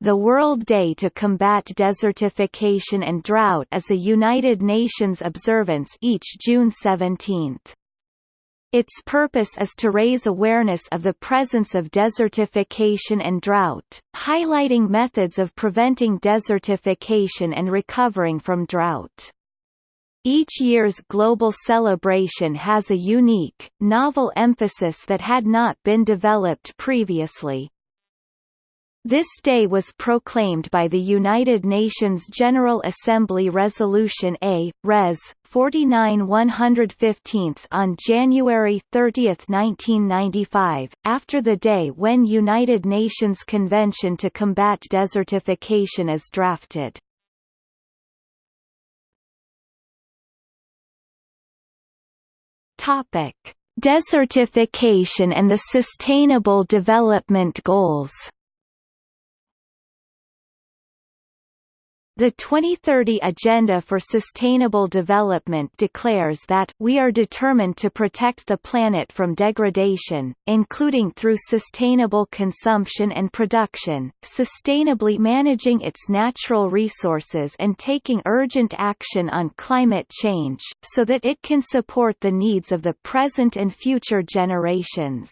The World Day to Combat Desertification and Drought is a United Nations observance each June 17. Its purpose is to raise awareness of the presence of desertification and drought, highlighting methods of preventing desertification and recovering from drought. Each year's global celebration has a unique, novel emphasis that had not been developed previously. This day was proclaimed by the United Nations General Assembly Resolution A, Res. 49 115 on January 30, 1995, after the day when United Nations Convention to Combat Desertification is drafted. Desertification and the Sustainable Development Goals. The 2030 Agenda for Sustainable Development declares that we are determined to protect the planet from degradation, including through sustainable consumption and production, sustainably managing its natural resources and taking urgent action on climate change, so that it can support the needs of the present and future generations.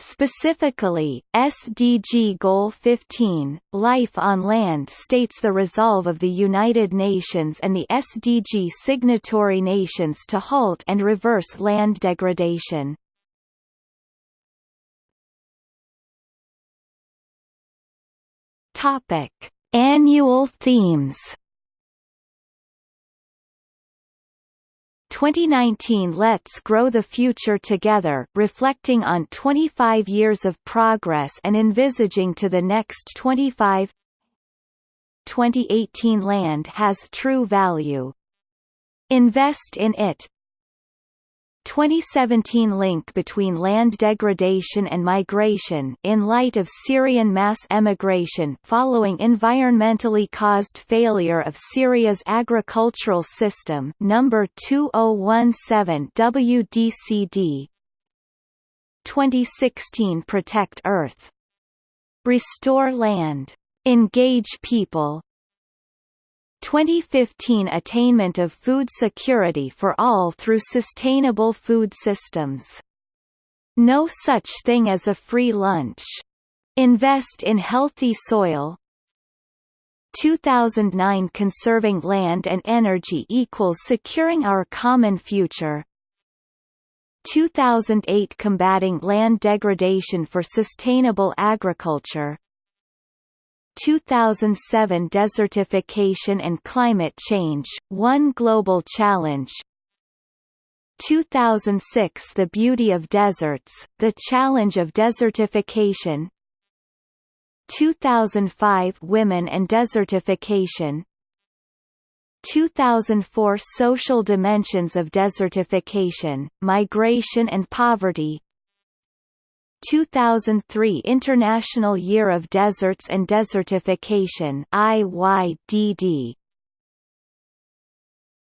Specifically, SDG Goal 15, Life on Land states the resolve of the United Nations and the SDG signatory nations to halt and reverse land degradation. Topic: Annual themes 2019 Let's Grow the Future Together reflecting on 25 years of progress and envisaging to the next 25 2018 Land has true value. Invest in it 2017 link between land degradation and migration in light of Syrian mass emigration following environmentally caused failure of Syria's agricultural system number 2017 WDCD 2016 Protect Earth. Restore land. Engage people 2015 Attainment of food security for all through sustainable food systems. No such thing as a free lunch. Invest in healthy soil. 2009 Conserving land and energy equals securing our common future. 2008 Combating land degradation for sustainable agriculture 2007 Desertification and Climate Change, One Global Challenge. 2006 The Beauty of Deserts, The Challenge of Desertification. 2005 Women and Desertification. 2004 Social Dimensions of Desertification, Migration and Poverty 2003 International Year of Deserts and Desertification IYDD